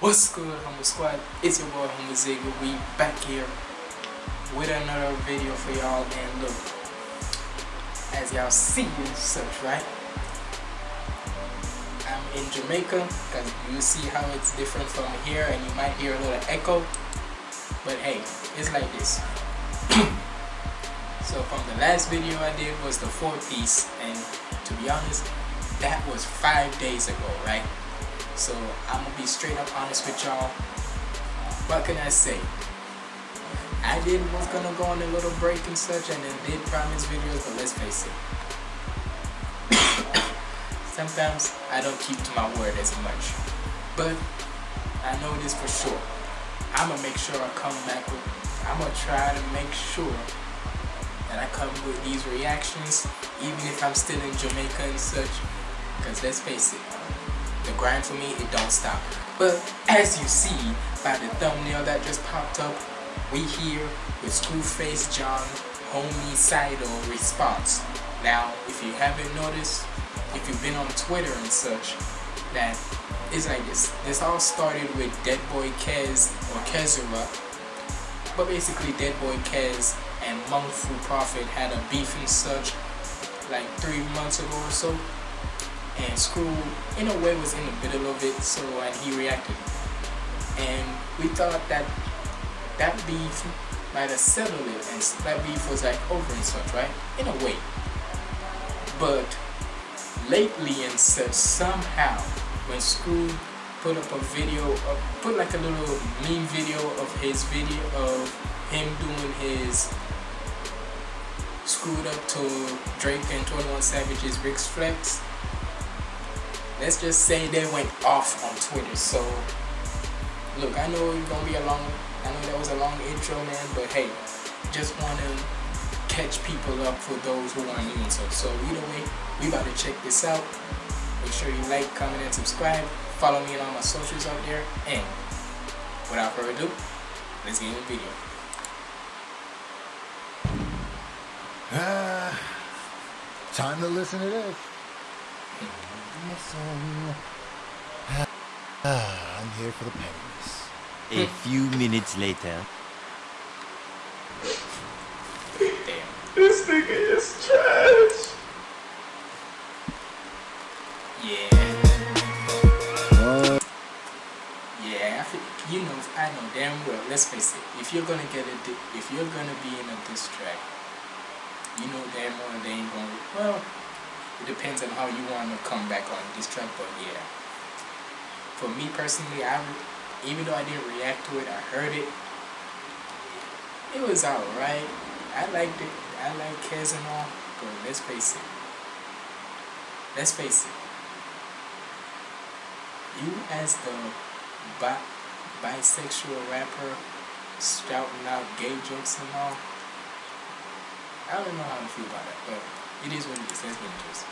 What's good, Humble Squad? It's your boy Humble Zigga. We back here with another video for y'all. And look, as y'all see and such, right? I'm in Jamaica, because you see how it's different from here, and you might hear a little echo. But hey, it's like this. so from the last video I did was the four piece, and to be honest, that was five days ago, right? So I'm gonna be straight up honest with y'all. What can I say? I did was gonna go on a little break and such and then did promise videos, but let's face it. Sometimes I don't keep to my word as much. But I know this for sure. I'm gonna make sure I come back with I'm gonna try to make sure that I come with these reactions even if I'm still in Jamaica and such. Cause let's face it, grind for me, it don't stop. But as you see by the thumbnail that just popped up, we here with Screwface John, Homie Sido response. Now, if you haven't noticed, if you've been on Twitter and such, that it's like this. This all started with Dead Boy Kez or Kezura. But basically Dead Boy Kez and Monk Fu Prophet had a beef and such like three months ago or so and Screw in a way was in the middle of it so and he reacted. And we thought that that beef might have settled it and that beef was like over and such right? In a way. But lately and such somehow when Screw put up a video put like a little meme video of his video of him doing his screwed up to Drake and 21 Savage's Rich Flex let's just say they went off on Twitter. So, look, I know it's gonna be a long, I know that was a long intro, man, but hey, just want to catch people up for those who aren't new and so. So either way, we about to check this out. Make sure you like, comment, and subscribe. Follow me on all my socials out there. And without further ado, let's get into the video. Ah, time to listen to this. Ah, I'm here for the pennies. A few minutes later. Damn. This nigga is trash. Yeah. What? Yeah, I feel, you know, I know damn well. Let's face it. If you're gonna get a, if you're gonna be in a diss track, you know damn well they ain't gonna. Well, it depends on how you want to come back on this track, but yeah. For me personally, I even though I didn't react to it, I heard it. It was alright. I liked it. I like Kez and all, but let's face it. Let's face it. You as the bi bisexual rapper shouting out gay jokes and all. I don't know how to feel about that, but it is what it is. Let's get into this.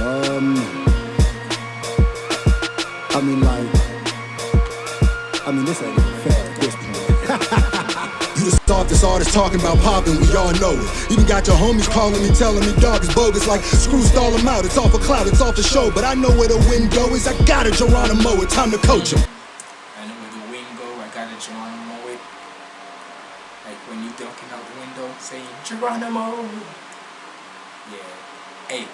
Um, I mean, like, I mean, this ain't even fair at this point. you the softest artist talking about popping, we all know it. Even got your homies calling me, telling me dog is bogus. Like, screw stall him out, it's off for cloud, it's off the show. But I know where the wind go is, I got a Geronimo, it's time to coach him. I know where the wind go. I got a Geronimo it. Like when you dunking out the window saying Geronimo. Yeah. Hey.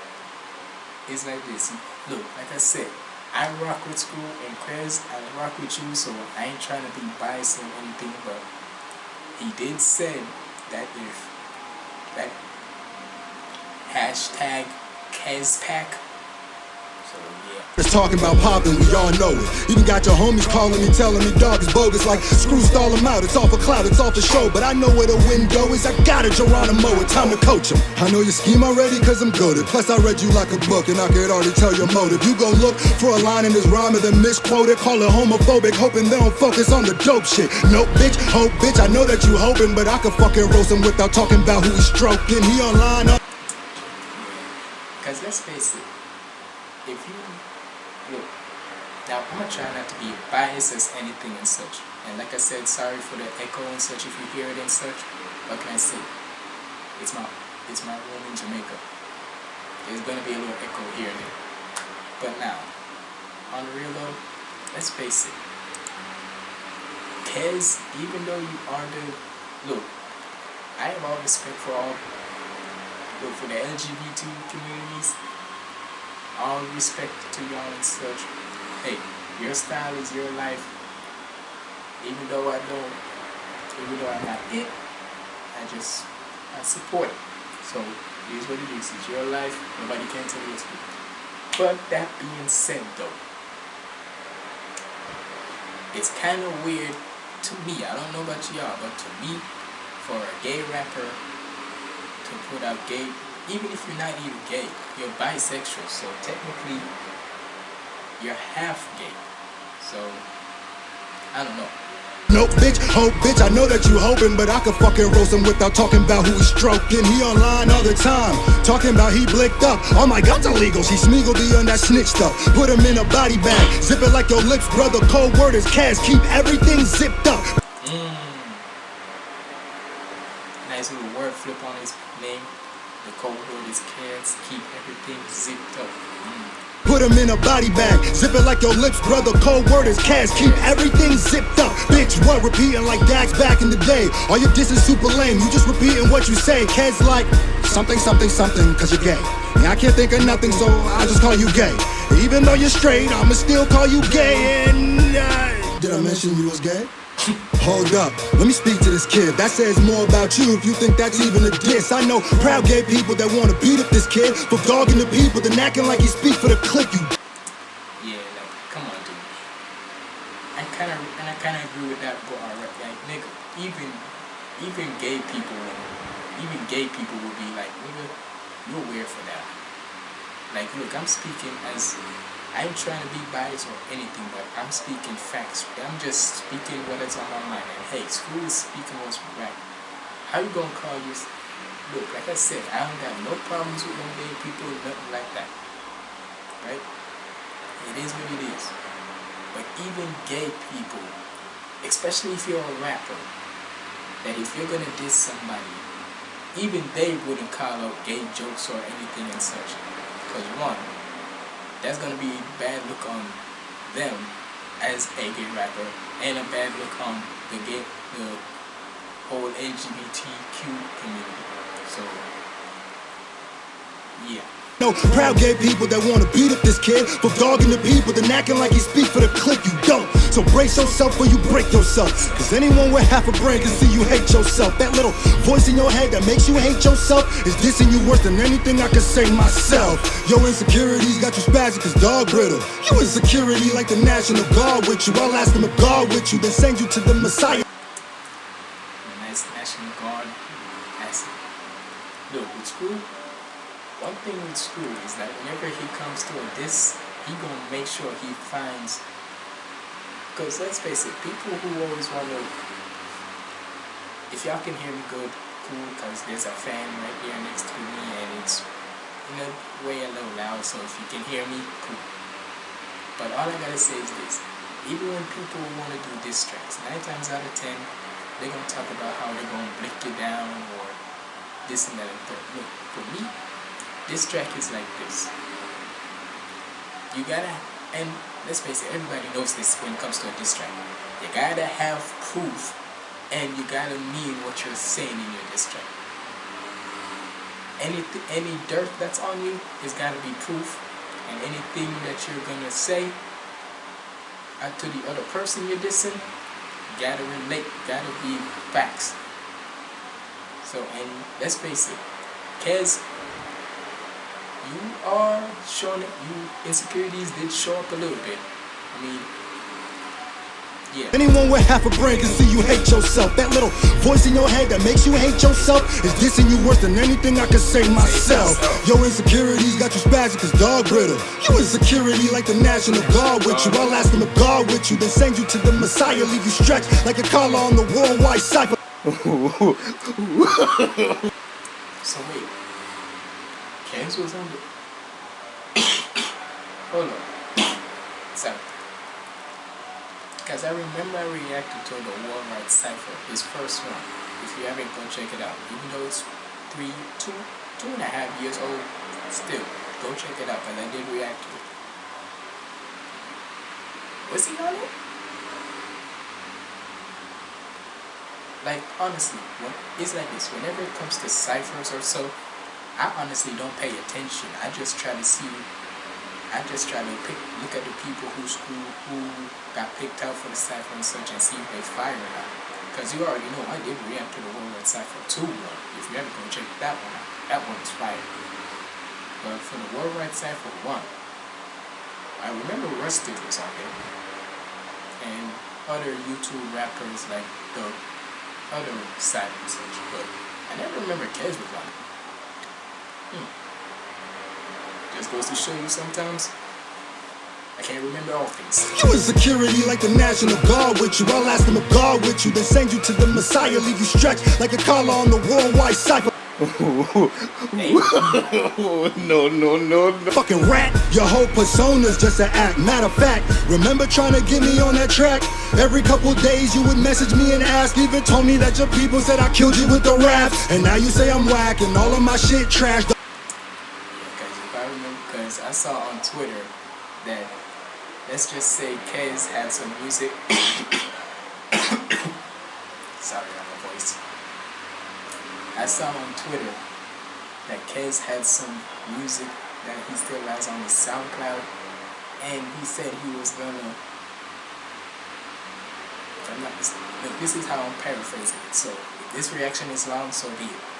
It's like this. Look, like I said, I rock with school and Kez, I rock with you, so I ain't trying to be biased or anything, but he did say that if that hashtag Kezpack. It's talking about popping, we all know it. Even got your homies calling me, telling me dog is bogus. Like, screw stall him out, it's all for clout, it's all for show. But I know where the wind go is, I got a Geronimo, it's time to coach him. I know your scheme already, cause I'm goaded. Plus, I read you like a book, and I could already tell your motive. You go look for a line in this rhyme and then misquote it, call it homophobic, hoping they don't focus on the dope shit. Nope, bitch, hope, bitch, I know that you hoping, but I could fucking roast him without talking about who he's stroking. He online uh. up. Because let's face it, if you look, now I'm gonna try not to be biased as anything and such. And like I said, sorry for the echo and such if you hear it and such. What can I say? It's my it's my room in Jamaica. There's gonna be a little echo here and there. But now, on the real though, let's face it. Kez, even though you are the look, I have all respect for all look for the LGBT communities. All respect to y'all and such. Hey, your style is your life. Even though I don't, even though I'm not it, I just I support it. So it is what it is. It's your life. Nobody can tell you what to do. But that being said, though, it's kind of weird to me. I don't know about y'all, but to me, for a gay rapper to put out gay, even if you're not even gay, you're bisexual. So technically, you're half gay. So I don't know. No bitch, hope bitch, I know that you hoping, but I could fucking roast him without talking about who he's stroking. He online all the time, talking about he blicked up. Oh my god, illegal. She smiggled be on that snitch stuff. Put him in a body bag, zip it like your lips, brother. Cold word is cash, keep everything zipped up. Mm. Nice little word flip on his name. The code word is cans. Keep everything zipped up. Mm. Put him in a body bag, zip it like your lips, brother. Cold word is cash, keep everything zipped up. Bitch, what? Repeating like Dax back in the day. All your diss is super lame, you just repeating what you say. Kids like something, something, something, cause you're gay. Yeah, I can't think of nothing, so I just call you gay. Even though you're straight, I'ma still call you gay. And uh, did I mention you was gay? Hold up, let me speak to this kid. That says more about you if you think that's even a diss. I know proud gay people that wanna beat up this kid for dogging the people, then acting like he speak for the clique. You Yeah, like, come on, dude. I kind of, and I kind of agree with that bar. Right? Like, nigga, even, even gay people, even gay people would be like, nigga, you're weird for that. Like, look, I'm speaking as, I ain't trying to be biased or anything, but I'm speaking facts. I'm just speaking what is on my mind. And hey, school is speaking what's right. How you gonna call you? Look, like I said, I don't got no problems with no gay people, nothing like that. Right? It is what it is. But even gay people, especially if you're a rapper, that if you're gonna diss somebody, even they wouldn't call out gay jokes or anything and such. Because one, that's gonna be bad look on them as a gay rapper, and a bad look on the gay, the whole LGBTQ community. So, yeah. Know proud gay people that wanna beat up this kid for dogging the people, then acting like he speak for the click. You don't. So brace yourself or you break yourself. Cause anyone with half a brain can see you hate yourself. That little voice in your head that makes you hate yourself is dissing you worse than anything I could say myself. Your insecurities got you spazzing cause dog brittle. You insecurity like the National Guard with you. I'll ask them to guard with you, then send you to the Messiah. the nice National Guard asset. Look, with school, school is that whenever he comes to a diss, he gonna make sure he finds. Cause let's face it, people who always wanna. If y'all can hear me good, cool. Cause there's a fan right here next to me, and it's in a way a little loud. So if you can hear me, cool. But all I gotta say is this: even when people wanna do diss tracks, nine times out of ten, they're gonna talk about how they're gonna break you down or this and that third. Look, for me, this track is like this. You gotta, and let's face it, everybody knows this when it comes to a diss track. You gotta have proof, and you gotta mean what you're saying in your diss track. Any any dirt that's on you has gotta be proof, and anything that you're gonna say uh, to the other person you're dissing, gotta relate, gotta be facts. So, and let's face it, Kez, you are showing it, you insecurities did show up a little bit. I mean, yeah. Anyone with half a brain can see you hate yourself. That little voice in your head that makes you hate yourself is dissing you worse than anything I could say myself. Your insecurities got you spazzing cause dog brittle. You insecurity like the National Guard with you. I'll ask them to guard with you, then send you to the Messiah, leave you stretched like a collar on the worldwide cipher. So wait, Kez was. Hold on. Sorry. Because I remember I reacted to the Right Cypher, his first one. If you haven't, go check it out. Even though it's three, two, two and a half years old, still, go check it out And I did react to it. Was he on it? Like honestly, when, it's like this. Whenever it comes to ciphers or so, I honestly don't pay attention. I just try to see. I just try to pick, look at the people who school who got picked out for the cipher and such, and see if they fire or. Because you already know I did react to the Worldwide Cipher 2 one. If you ever go check that one out, that one was fire. But for the Worldwide Cipher 1, I remember Rustage was on there. And other YouTube rappers like the other and such. But I never remember Kez was on. Hmm. Just goes to show you sometimes I can't remember all things. You in security like the National Guard with you. I'll ask them a guard with you. They send you to the Messiah, leave you stretched like a collar on the worldwide cypher. Hey, no, no, no, no. Fucking rat, your whole persona's just an act. Matter of fact, remember trying to get me on that track? Every couple days you would message me and ask, even told me that your people said I killed you with the raps. And now you say I'm whack and all of my shit trash. because if I remember, because I saw on Twitter that let's just say Kez had some music. Sorry, my voice. I saw on Twitter that Kez had some music that he still has on his SoundCloud, and he said he was gonna. I'm not look, this is how I'm paraphrasing it. So if this reaction is long, so be it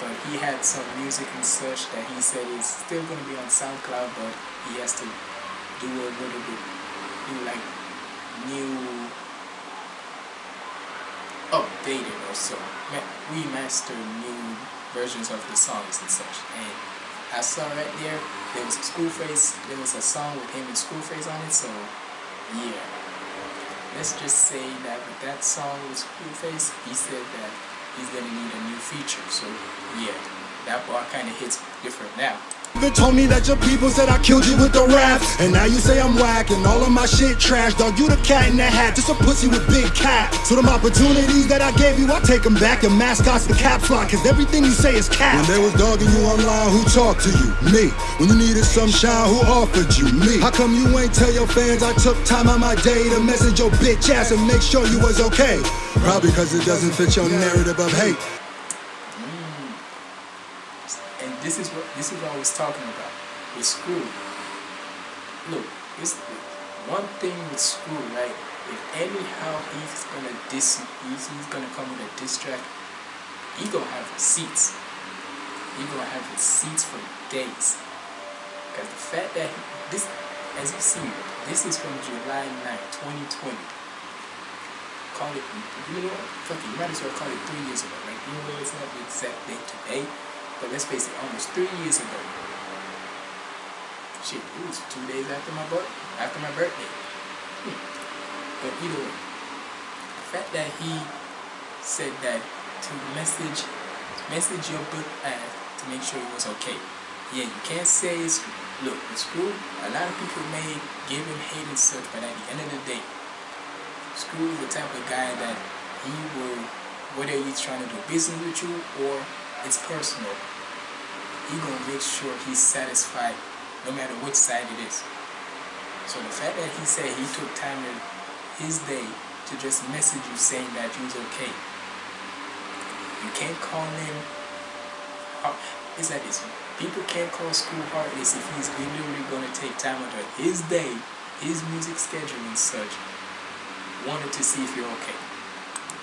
but he had some music and such that he said is still going to be on SoundCloud, but he has to do a little bit, do like new, updated or so, ma- remaster new versions of the songs and such. And I saw right there, there was a school Schoolface, there was a song with him and Schoolface on it, so yeah. Let's just say that with that song with Schoolface, he said that he's gonna need a new feature. So yeah, that bar kind of hits different now. Even told me that your people said I killed you with the raps. And now you say I'm whack and all of my shit trash. Dog, you the cat in the hat, just a pussy with big cap. So them opportunities that I gave you, I take them back. Your mascot's the caps lock, cause everything you say is cap. When they was dogging you online, who talked to you? Me. When you needed some shine, who offered you? Me. How come you ain't tell your fans I took time out my day to message your bitch ass and make sure you was okay? Probably cause it doesn't fit your narrative of hate. Mm. And this is what this is what I was talking about with school. Look, it's one thing with school, right? If anyhow he's gonna diss, he's, he's gonna come with a diss track, he gonna have receipts. He gonna have receipts for days. Because the fact that he, this, as you see, this is from July 9, 2020. Call it, you know? Fuck it, you might as well call it three years ago, right? Even though it's not the exact date today, but let's face it, almost three years ago. Shit, it was two days after my birth, after my birthday. Hmm. But either way, the fact that he said that to message, message your book ad to make sure it was okay. Yeah, you can't say it's look, it's cool. A lot of people may give him hate and such, but at the end of the day, Screw is the type of guy that he will, whether he's trying to do business with you or it's personal, he gonna make sure he's satisfied no matter which side it is. So the fact that he said he took time in his day to just message you saying that was okay, you can't call him. It's like this. People can't call school heartless if he's literally gonna take time out of his day, his music schedule and such, wanted to see if you're okay.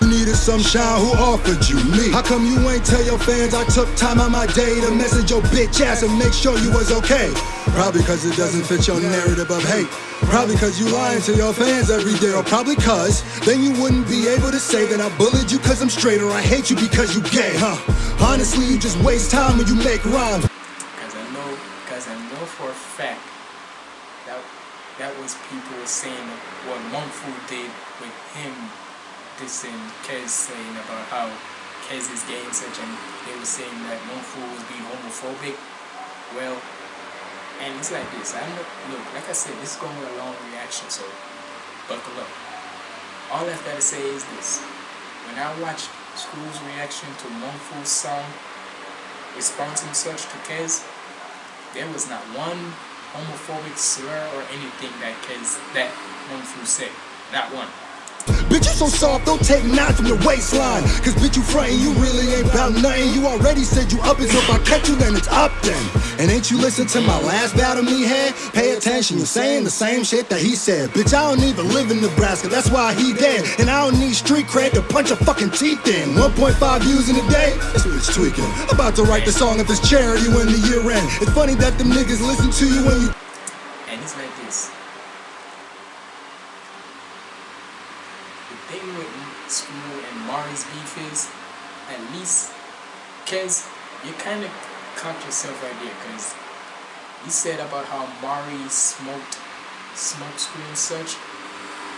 You needed some shine, who offered you me? How come you ain't tell your fans I took time out my day to message your bitch ass and make sure you was okay? Probably cause it doesn't fit your narrative of hate. Probably cause you lying to your fans every day. Or probably cause then you wouldn't be able to say that I bullied you cause I'm straight or I hate you because you gay, huh? Honestly, you just waste time when you make rhymes. Because I know, because I know for a fact that was people saying what Monfu did with him dissing Kez saying about how Kez is gay and such, and they were saying that Monfu was being homophobic. Well, and it's like this. I know, look, like I said, this is going to be a long reaction, so buckle up. All I've got to say is this: when I watched School's reaction to Monfu's song, response such to Kez, there was not one homophobic slur or anything that Kez that one through. Not one. Bitch, you so soft, don't take nine from your waistline. Cause bitch, you frontin', you really ain't bout nothing. You already said you up it, so if I catch you, then it's up then. And ain't you listen to my last battle me had? Pay attention, you're saying the same shit that he said. Bitch, I don't even live in Nebraska, that's why he dead. And I don't need street cred to punch your fucking teeth in. 1.5 views in a day? This bitch tweaking. About to write the song if it's charity when the year end. It's funny that them niggas listen to you when you And it's like this. The thing with Screw and Mari's beef is, at least, Kez, you kind of caught yourself right there, because you said about how Mari smoked, smoked Screw and such.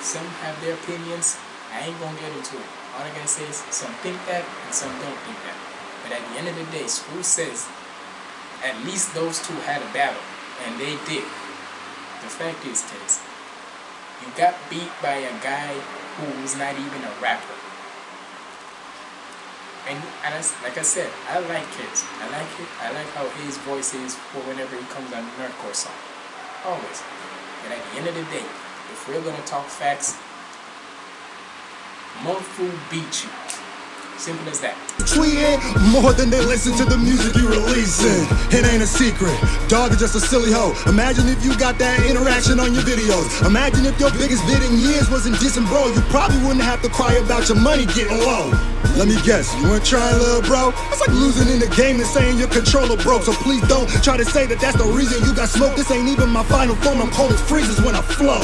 Some have their opinions. I ain't gonna get into it. All I gotta say is some think that and some don't think that. But at the end of the day, Screw says at least those two had a battle, and they did. The fact is, kids, you got beat by a guy who was not even a rapper. And, like I said, I like kids. I like it. I like how his voice is for whenever he comes on a nerdcore song. Always. And at the end of the day, if we're gonna talk facts, Mofu beat you. Simple as that. tweeting more than they listen to the music you releasing. It ain't a secret. Dog is just a silly hoe. Imagine if you got that interaction on your videos. Imagine if your biggest vid in years wasn't dissing bro. You probably wouldn't have to cry about your money getting low. Let me guess, you weren't trying, little bro? That's like losing in the game and saying your controller broke. So please don't try to say that that's the reason you got smoked. This ain't even my final form. I'm cold as freezes when I flow.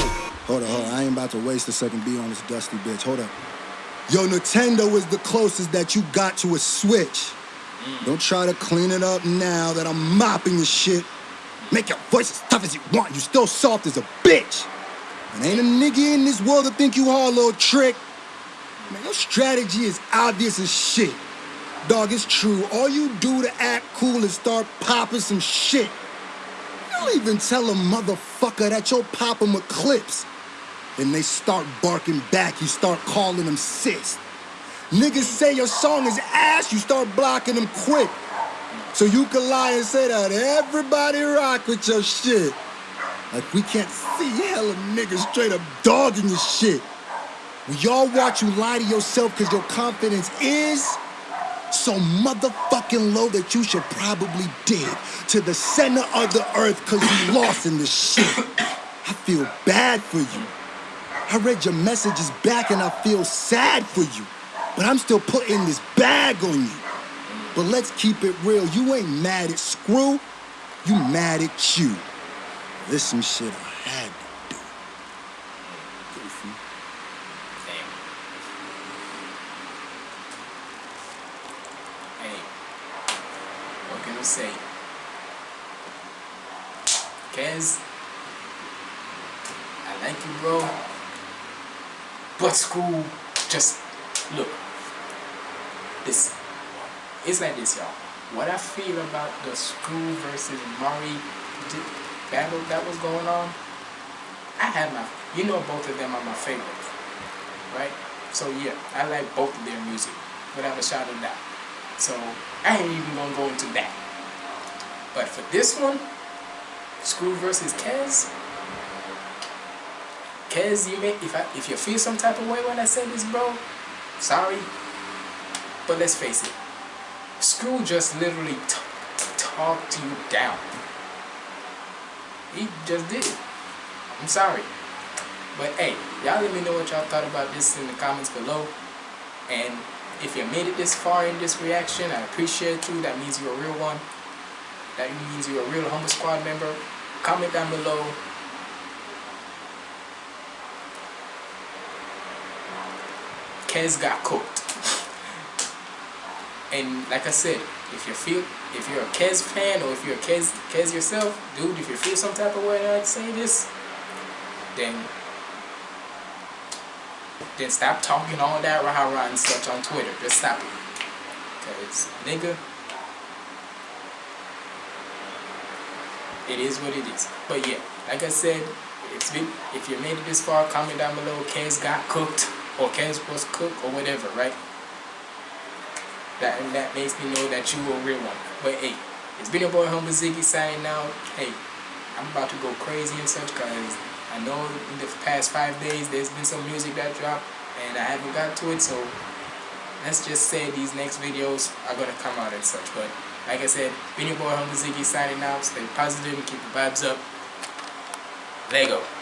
Hold up, hold up. I ain't about to waste a second beat on this dusty bitch. Hold up. Yo, Nintendo is the closest that you got to a Switch. Mm. Don't try to clean it up now that I'm mopping your shit. Make your voice as tough as you want. You still soft as a bitch. And ain't a nigga in this world that think you hard, little trick. Man, your strategy is obvious as shit. Dog, it's true. All you do to act cool is start popping some shit. You don't even tell a motherfucker that you're popping with clips. And they start barking back, you start calling them sis. Niggas say your song is ass, you start blocking them quick. So you can lie and say that everybody rock with your shit. Like we can't see hella niggas straight up dogging your shit. We all watch you lie to yourself because your confidence is so motherfucking low that you should probably dig to the center of the earth because you lost in this shit. I feel bad for you. I read your messages back and I feel sad for you. But I'm still putting this bag on you. But let's keep it real. You ain't mad at Screw. You mad at you. This some shit I had to do. Goofy. Damn. Hey, what can we say? Kez, I like you, bro. But school, just look. This, it's like this, y'all. What I feel about the school versus Mari battle that was going on, I had my, you know, both of them are my favorites right? So yeah, I like both of their music without a shadow of doubt. So I ain't even gonna go into that. But for this one, Screw versus Kez, Kez, you may if I if you feel some type of way when I say this, bro, sorry. But let's face it, School just literally talked you down. He just did it. I'm sorry. But hey, y'all let me know what y'all thought about this in the comments below. And if you made it this far in this reaction, I appreciate you. That means you're a real one. That means you're a real Humble Squad member. Comment down below. Kez got cooked. And like I said, if you feel, if you're a Kez fan or if you're a Kez, Kez yourself, dude, if you feel some type of way when I say this, then then stop talking all that rah rah and such on Twitter. Just stop it. Cause nigga, it is what it is. But yeah, like I said, it's been if you made it this far, comment down below. Kez got cooked or Kez was cooked or whatever, right? That and that makes me know that you a real one. But hey, it's been your boy Humble Ziggy signing out. Hey, I'm about to go crazy and such cause I I know in the past five days there's been some music that dropped and I haven't got to it, so let's just say these next videos are gonna come out and such. But like I said, been your boy Humble Ziggy signing out. Stay positive and keep the vibes up. Lego.